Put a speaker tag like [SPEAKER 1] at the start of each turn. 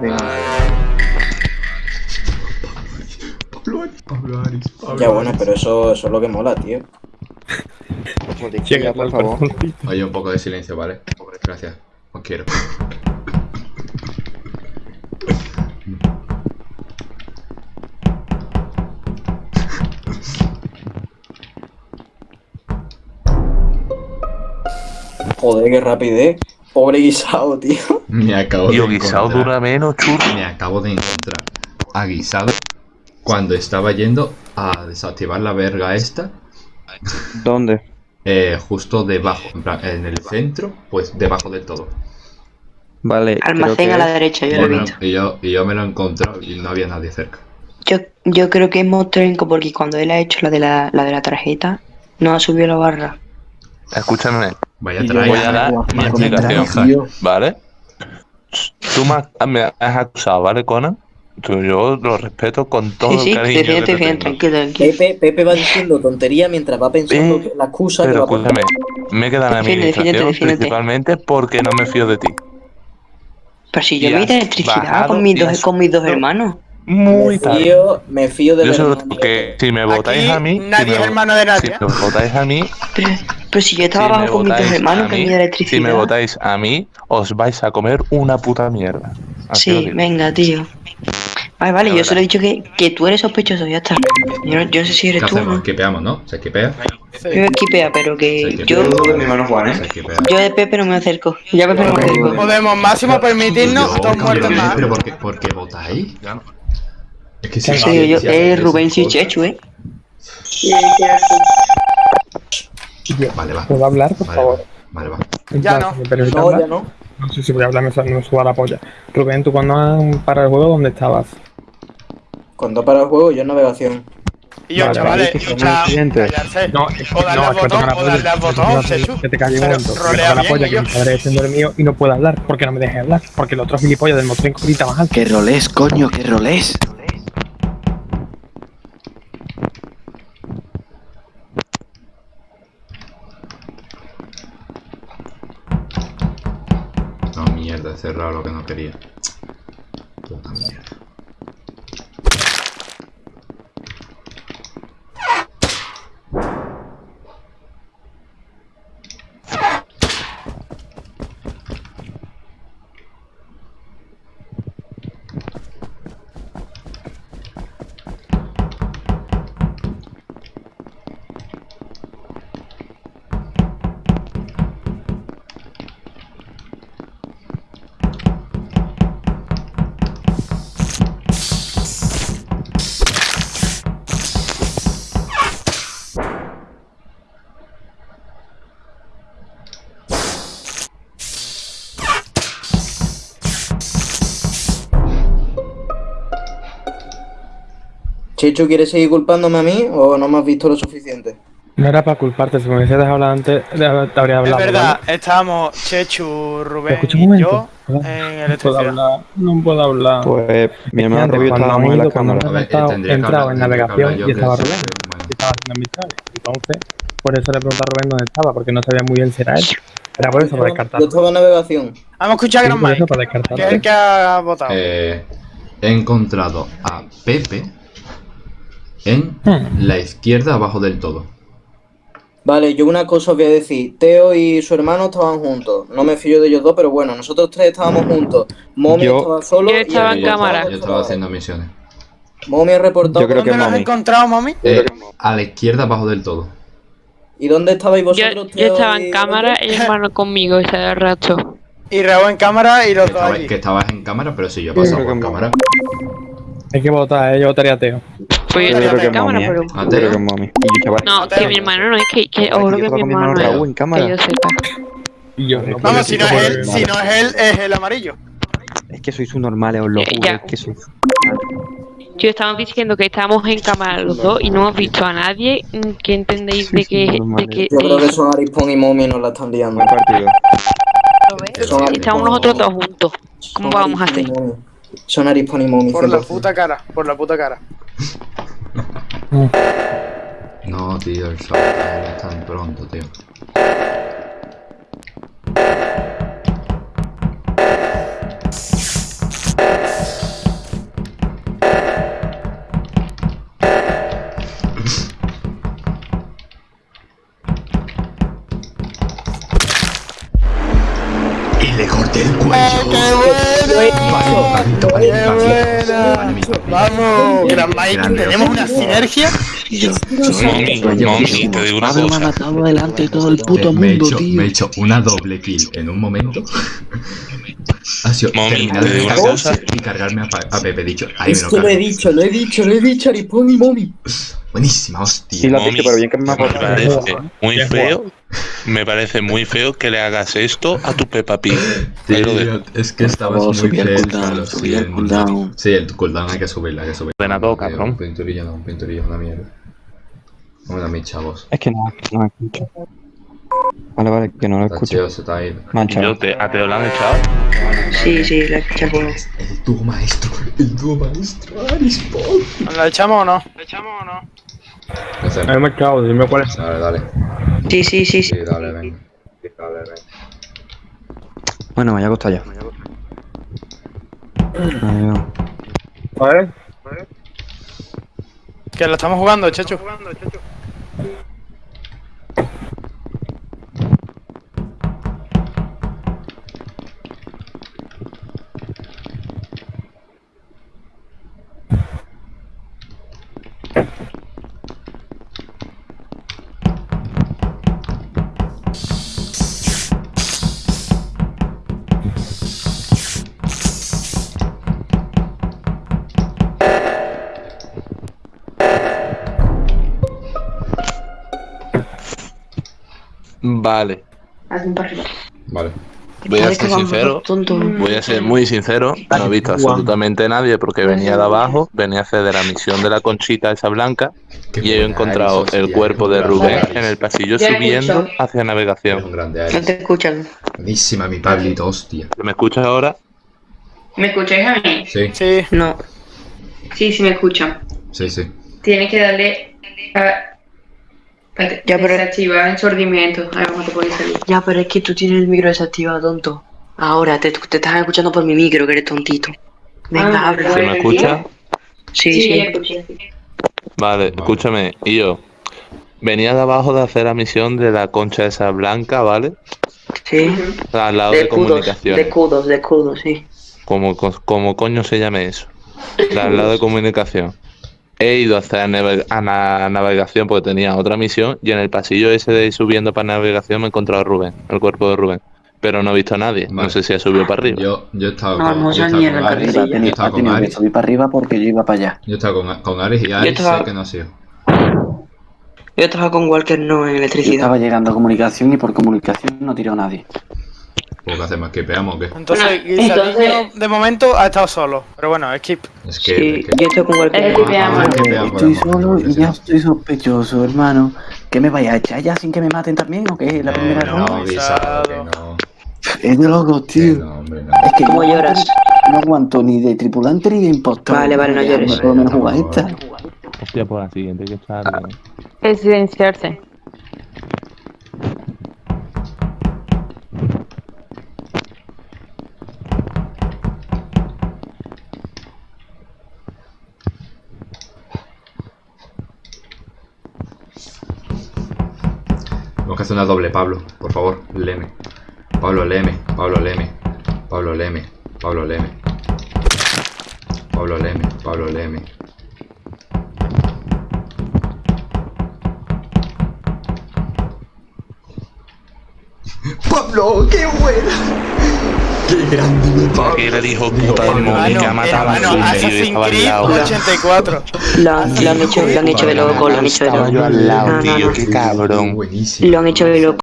[SPEAKER 1] tengo.
[SPEAKER 2] Pablo Aris, Pablo Aris, Pablo
[SPEAKER 3] Ya bueno, pero eso, eso es lo que mola, tío.
[SPEAKER 1] Chica, por favor.
[SPEAKER 2] Oye, un poco de silencio, ¿vale? Gracias. Os quiero.
[SPEAKER 3] Joder, qué rapidez. Pobre guisado, tío.
[SPEAKER 2] Me acabo
[SPEAKER 4] Tío,
[SPEAKER 2] de
[SPEAKER 4] guisado
[SPEAKER 2] encontrar.
[SPEAKER 4] dura menos, churro.
[SPEAKER 2] Me acabo de encontrar a guisado cuando estaba yendo a desactivar la verga esta.
[SPEAKER 1] ¿Dónde?
[SPEAKER 2] eh, justo debajo, en, plan, en el centro, pues debajo del todo.
[SPEAKER 1] Vale, creo
[SPEAKER 5] Almacén
[SPEAKER 1] que
[SPEAKER 5] a la derecha, yo
[SPEAKER 2] Y
[SPEAKER 5] lo he visto.
[SPEAKER 2] y, yo, y yo me lo he encontrado y no había nadie cerca.
[SPEAKER 5] Yo, yo creo que es Mostrenco porque cuando él ha hecho la de la, la de la tarjeta, no ha subido la barra.
[SPEAKER 4] Escúchame,
[SPEAKER 2] Vaya
[SPEAKER 1] Y yo
[SPEAKER 2] trae.
[SPEAKER 4] voy a dar mi explicación, ¿vale? Tú me has, me has acusado, ¿vale, Conan? Tú- yo lo respeto con todo
[SPEAKER 5] Sí,
[SPEAKER 4] el
[SPEAKER 5] sí,
[SPEAKER 4] cariño
[SPEAKER 5] te
[SPEAKER 4] que
[SPEAKER 5] tranquilo, tranquilo.
[SPEAKER 3] Pepe, Pepe va diciendo tontería mientras va pensando
[SPEAKER 4] Eh,
[SPEAKER 3] que la excusa que
[SPEAKER 4] Pero
[SPEAKER 3] va a poner.
[SPEAKER 4] escúchame, me queda en la
[SPEAKER 5] Defiende, defiéndete,
[SPEAKER 4] administración
[SPEAKER 5] defiéndete.
[SPEAKER 4] principalmente porque no me fío de ti.
[SPEAKER 5] Pero si yo me electricidad con mis, dos,
[SPEAKER 4] has
[SPEAKER 5] con mis dos
[SPEAKER 4] subido.
[SPEAKER 5] hermanos.
[SPEAKER 4] Muy
[SPEAKER 3] me
[SPEAKER 4] tarde.
[SPEAKER 3] fío, me fío de
[SPEAKER 4] Yo solo que si me votáis
[SPEAKER 6] Aquí
[SPEAKER 4] a mí,
[SPEAKER 6] nadie
[SPEAKER 4] si me,
[SPEAKER 6] es hermano de nadie,
[SPEAKER 4] Si
[SPEAKER 6] ¿eh?
[SPEAKER 4] me votáis a mí,
[SPEAKER 5] Pero, si yo estaba
[SPEAKER 4] si
[SPEAKER 5] abajo con mis dos hermanos que
[SPEAKER 4] mí,
[SPEAKER 5] me de electricidad.
[SPEAKER 4] si me votáis a mí, os vais a comer una puta mierda. Así
[SPEAKER 5] Sí, venga, tío. Vale, vale, yo solo he dicho que, que tú eres sospechoso, ya está. Yo no, yo no sé si
[SPEAKER 2] ¿Qué
[SPEAKER 5] eres tú.
[SPEAKER 2] hacemos?
[SPEAKER 5] ¿no?
[SPEAKER 2] Esquipeamos, ¿no? Se esquipea.
[SPEAKER 5] Yo esquipea, pero que yo,
[SPEAKER 1] de mi hermano Juan,
[SPEAKER 2] Se
[SPEAKER 1] ¿eh?
[SPEAKER 5] yo de Pepe no me acerco. Ya Pepe no me acerco.
[SPEAKER 6] Podemos máximo permitirnos
[SPEAKER 2] Yo,
[SPEAKER 6] dos
[SPEAKER 2] cabrones,
[SPEAKER 6] más.
[SPEAKER 2] ¿Pero por qué, por qué votáis?
[SPEAKER 4] Ya no.
[SPEAKER 2] Es que
[SPEAKER 5] En serio, yo, es Rubén y Chechu, ¿eh?
[SPEAKER 2] Vale, va.
[SPEAKER 7] ¿Puedo hablar, por
[SPEAKER 2] Vale,
[SPEAKER 7] favor?
[SPEAKER 2] Vale, va.
[SPEAKER 6] Ya
[SPEAKER 7] En plan,
[SPEAKER 6] no.
[SPEAKER 7] ¿me permite
[SPEAKER 3] No,
[SPEAKER 7] hablar?
[SPEAKER 3] ya no.
[SPEAKER 7] No sé si voy a hablar, me, me suba la polla. Rubén, tú cuando parado el juego, ¿dónde estabas?
[SPEAKER 3] Cuando para el juego, yo en navegación.
[SPEAKER 6] Y yo,
[SPEAKER 7] Vale,
[SPEAKER 6] chavales,
[SPEAKER 1] vale, que son
[SPEAKER 6] cha-
[SPEAKER 1] accidentes.
[SPEAKER 6] callarse.
[SPEAKER 7] No, es que
[SPEAKER 6] O darle
[SPEAKER 7] no,
[SPEAKER 6] al
[SPEAKER 7] es que
[SPEAKER 6] botón, o darle al
[SPEAKER 7] que
[SPEAKER 6] botón,
[SPEAKER 7] Que te calle un momento. que
[SPEAKER 6] rolea
[SPEAKER 7] la polla, que
[SPEAKER 6] yo.
[SPEAKER 7] mi padre el mío y no puedo hablar. porque no me deje hablar? Porque el otro gilipollas del mostrenco grita más alto.
[SPEAKER 1] ¿Qué rolés, coño? ¿Qué rolés?
[SPEAKER 2] No, mierda, he lo que no quería.
[SPEAKER 3] Chechu, ¿quieres seguir culpándome a mí o no me has visto lo suficiente?
[SPEAKER 7] No era para culparte, si me hubiese dejado hablar antes, te habría
[SPEAKER 6] Es
[SPEAKER 7] hablado.
[SPEAKER 6] verdad, estábamos Chechu, Rubén y yo en
[SPEAKER 7] No puedo hablar, no puedo hablar.
[SPEAKER 1] Pues mi hermano
[SPEAKER 7] Antes,
[SPEAKER 1] estábamos en la cámara.
[SPEAKER 2] Ver,
[SPEAKER 7] entrado
[SPEAKER 2] hablar,
[SPEAKER 7] en navegación
[SPEAKER 2] yo,
[SPEAKER 7] y estaba Rubén.
[SPEAKER 2] soy- bueno.
[SPEAKER 7] y estaba haciendo amistades. Entonces, por eso le pregunté a Rubén dónde estaba, porque no sabía muy bien si era él. Era por eso, para
[SPEAKER 3] Yo
[SPEAKER 7] descartarlo.
[SPEAKER 3] estaba en navegación.
[SPEAKER 6] Vamos a escuchar a Gran
[SPEAKER 7] por eso,
[SPEAKER 6] Mike, que es el que ha votado.
[SPEAKER 2] Eh, he encontrado a Pepe en
[SPEAKER 7] Hmm.
[SPEAKER 2] la izquierda abajo del todo.
[SPEAKER 3] Vale, yo una cosa os voy a decir. Teo y su hermano estaban juntos. No me fío de ellos dos, pero bueno, nosotros tres estábamos juntos. Momi
[SPEAKER 1] Yo-
[SPEAKER 3] estaba solo.
[SPEAKER 8] Yo
[SPEAKER 3] y
[SPEAKER 8] estaba
[SPEAKER 3] el
[SPEAKER 8] en
[SPEAKER 3] que
[SPEAKER 8] cámara.
[SPEAKER 2] Yo estaba haciendo misiones.
[SPEAKER 3] Momi ha reportado.
[SPEAKER 1] Yo creo que
[SPEAKER 6] ¿Dónde lo has encontrado, mami?
[SPEAKER 2] Eh, a la izquierda abajo del todo.
[SPEAKER 3] ¿Y dónde estabais vosotros?
[SPEAKER 8] yo
[SPEAKER 3] Teo
[SPEAKER 8] estaba
[SPEAKER 3] y
[SPEAKER 8] en cámara y el hermano conmigo ese rato.
[SPEAKER 6] Y Raúl en cámara y
[SPEAKER 2] Que,
[SPEAKER 6] los dos
[SPEAKER 2] estaba-
[SPEAKER 6] allí.
[SPEAKER 2] que estabas en cámara, pero sí, yo por
[SPEAKER 1] que
[SPEAKER 2] cámara.
[SPEAKER 7] Hay que votar, eh, yo votaría a Teo.
[SPEAKER 8] Pues yo
[SPEAKER 1] Yo creo
[SPEAKER 8] estaba
[SPEAKER 1] que
[SPEAKER 8] en cámara,
[SPEAKER 1] mami, ¿eh?
[SPEAKER 8] pero...
[SPEAKER 2] ¿A
[SPEAKER 1] Yo creo
[SPEAKER 2] Teo?
[SPEAKER 1] que mami. Y yo, chaval.
[SPEAKER 8] No, que mi hermano no es que, que oro
[SPEAKER 1] yo
[SPEAKER 8] que
[SPEAKER 1] estaba
[SPEAKER 8] mi
[SPEAKER 1] con mi
[SPEAKER 8] hermano no es.
[SPEAKER 1] en cámara.
[SPEAKER 8] Que yo sepa.
[SPEAKER 7] Y yo no.
[SPEAKER 6] Vamos, si no es él, si no es él, es el amarillo.
[SPEAKER 1] Es que sois un normales, os lo juro. Es que sois.
[SPEAKER 8] Yo estaba diciendo que estábamos en cámara los dos y no hemos visto a nadie que entendéis de que... De que
[SPEAKER 3] Yo creo que son Arispon y Momi nos la están liando.
[SPEAKER 8] Estamos nosotros dos juntos. ¿Cómo vamos a hacer?
[SPEAKER 3] Son Arispon y Momi.
[SPEAKER 6] Por la
[SPEAKER 3] 100%.
[SPEAKER 6] puta cara, por la puta cara.
[SPEAKER 2] No, tío, el sabotaje no es tan pronto, tío.
[SPEAKER 6] Vamos, gran Mike, tenemos una sinergia.
[SPEAKER 4] Mami, mami, te digo una
[SPEAKER 9] Pablo me ha
[SPEAKER 4] cosa.
[SPEAKER 9] matado delante de todo el puto mundo,
[SPEAKER 2] hecho,
[SPEAKER 9] tío.
[SPEAKER 2] me he hecho una doble kill en un momento. ha sido
[SPEAKER 4] Mami,
[SPEAKER 2] terminar
[SPEAKER 4] te
[SPEAKER 2] de
[SPEAKER 4] digo una cosa.
[SPEAKER 2] y cargarme a, Pepe. He dicho, ahí me
[SPEAKER 3] Es
[SPEAKER 2] lo
[SPEAKER 3] que lo he dicho, lo he dicho, lo he dicho, Aripón y Momi.
[SPEAKER 2] Buenísima, hostia.
[SPEAKER 1] Sí,
[SPEAKER 4] Mami,
[SPEAKER 1] dicho, pero bien que me ha
[SPEAKER 4] me
[SPEAKER 1] aportado.
[SPEAKER 4] parece muy feo. Me parece muy feo que le hagas esto a tu Peppa Pig. Ahí lo.
[SPEAKER 2] Tío, es que estabas
[SPEAKER 9] favor,
[SPEAKER 2] muy
[SPEAKER 9] cooldown,
[SPEAKER 2] lo
[SPEAKER 9] subí el cooldown.
[SPEAKER 2] Sí, el cooldown hay que subirlo, hay que subirlo.
[SPEAKER 4] Ordenador,
[SPEAKER 2] Tío,
[SPEAKER 4] cabrón.
[SPEAKER 2] Un pinturillo no, un pinturillo, una mierda. Bueno, mis chavos.
[SPEAKER 1] Es que no, no me escucho. Vale, vale, que no lo
[SPEAKER 2] Está
[SPEAKER 1] escucho.
[SPEAKER 2] chido, se.
[SPEAKER 4] Yo te, ¿A te lo han echado?
[SPEAKER 5] Sí, sí, la escuché por...
[SPEAKER 2] El dúo maestro, el dúo maestro, Alispon.
[SPEAKER 6] ¿Nos la echamos o no? ¿La echamos o no?
[SPEAKER 7] Me echado, dime cuál es.
[SPEAKER 2] Dale, dale.
[SPEAKER 5] Sí, sí, sí, sí.
[SPEAKER 2] Sí, dale, venga. Sí, dale, venga.
[SPEAKER 1] Bueno, me voy a acostar ya. Adiós.
[SPEAKER 7] ¿Vale?
[SPEAKER 6] Que la estamos jugando, chacho.
[SPEAKER 4] Vale.
[SPEAKER 2] Vale.
[SPEAKER 4] Voy a ser sincero. Voy a ser muy sincero, no he visto absolutamente nadie porque venía de abajo, venía a hacer de la misión de la conchita esa blanca y he encontrado el cuerpo de Rubén en el pasillo subiendo hacia navegación.
[SPEAKER 2] un grande,
[SPEAKER 5] No te escuchan.
[SPEAKER 2] Buenísima, mi Pablito, hostia.
[SPEAKER 4] ¿Me escuchas ahora?
[SPEAKER 10] ¿Me escucháis a mí?
[SPEAKER 2] Sí,
[SPEAKER 6] Sí.
[SPEAKER 5] No.
[SPEAKER 10] Sí, sí me escuchan.
[SPEAKER 2] sí, sí.
[SPEAKER 10] Tienes que darle a... Espérate,
[SPEAKER 5] Ya, pero-
[SPEAKER 10] desactivar ensordimiento. A ver cómo te puede salir.
[SPEAKER 5] Ya, pero es que tú tienes el micro desactivado, tonto. Ahora, te, te estás escuchando por mi micro, que eres tontito. Venga,
[SPEAKER 10] Ah,
[SPEAKER 5] habla.
[SPEAKER 4] ¿Se me escucha?
[SPEAKER 5] Sí,
[SPEAKER 10] Sí, escuché.
[SPEAKER 4] Vale, escúchame. Y yo venía de abajo de hacer la misión de la concha esa blanca, ¿vale?
[SPEAKER 5] Sí.
[SPEAKER 4] Al lado
[SPEAKER 5] De
[SPEAKER 4] de,
[SPEAKER 5] escudos, de
[SPEAKER 4] comunicaciones.
[SPEAKER 5] escudos, de escudos, sí.
[SPEAKER 4] Como, como coño se llame eso. Al lado de comunicación. He ido a la navegación porque tenía otra misión y en el pasillo ese de ir subiendo para navegación me he encontrado a Rubén, el cuerpo de Rubén. Pero no he visto a nadie. No sé si ha subido para arriba.
[SPEAKER 2] Yo, yo he estado
[SPEAKER 5] No,
[SPEAKER 2] con,
[SPEAKER 5] no,
[SPEAKER 2] yo he estado con yo he estado
[SPEAKER 9] subir para arriba porque yo iba para allá.
[SPEAKER 2] yo he estado con, con Aris y
[SPEAKER 5] estaba-
[SPEAKER 2] sé que no ha sido.
[SPEAKER 5] Yo estaba con Walker no en
[SPEAKER 9] Yo
[SPEAKER 5] electricidad.
[SPEAKER 9] estaba llegando a comunicación y por comunicación no tiró nadie.
[SPEAKER 2] ¿Pues qué hacemos? ¿Que peamos o qué?
[SPEAKER 6] Entonces,
[SPEAKER 10] entonces-
[SPEAKER 6] de momento ha estado solo. Pero bueno, skip.
[SPEAKER 2] Es que...
[SPEAKER 5] Sí,
[SPEAKER 2] es que-
[SPEAKER 5] yo estoy con.
[SPEAKER 10] Es que veamos.
[SPEAKER 2] Ah, que peamos,
[SPEAKER 9] Estoy solo y ya estoy sospechoso, hermano. ¿Qué me vaya a echar ya sin que me maten también o qué? La
[SPEAKER 2] Eh,
[SPEAKER 9] primera
[SPEAKER 2] no,
[SPEAKER 9] ronda.
[SPEAKER 2] guisado, que no.
[SPEAKER 9] Es de locos,
[SPEAKER 2] Que
[SPEAKER 9] tío.
[SPEAKER 2] no, hombre, no.
[SPEAKER 9] Es que
[SPEAKER 5] ¿Cómo
[SPEAKER 9] no
[SPEAKER 5] lloras?
[SPEAKER 9] aguanto- No aguanto ni de tripulante ni de impostor.
[SPEAKER 5] Vale, vale, no llores.
[SPEAKER 9] Por lo menos
[SPEAKER 2] No,
[SPEAKER 9] jugar esta.
[SPEAKER 4] Hostia, por la siguiente que está.
[SPEAKER 8] Es silenciarse.
[SPEAKER 2] Que hacer una doble, Pablo. Por favor, leme. Pablo, leme. Pablo, leme. Pablo, leme. Pablo, leme. Pablo, leme. Pablo, leme. Pablo, qué buena. Qué grande mi Pablo.
[SPEAKER 4] Que era el hijo puta del móvil que ha matado a
[SPEAKER 6] hermano,
[SPEAKER 4] su medio y
[SPEAKER 6] Assassin's
[SPEAKER 4] estaba al
[SPEAKER 6] Creed
[SPEAKER 4] lado.
[SPEAKER 6] 84.
[SPEAKER 5] Lo, han hecho, lo han hecho de loco, lo han hecho de
[SPEAKER 4] Estaba
[SPEAKER 5] loco.
[SPEAKER 4] yo al lado,
[SPEAKER 5] No, no,
[SPEAKER 4] tío,
[SPEAKER 5] no.
[SPEAKER 4] qué cabrón.
[SPEAKER 2] Buenísimo.
[SPEAKER 5] Lo han hecho de loco.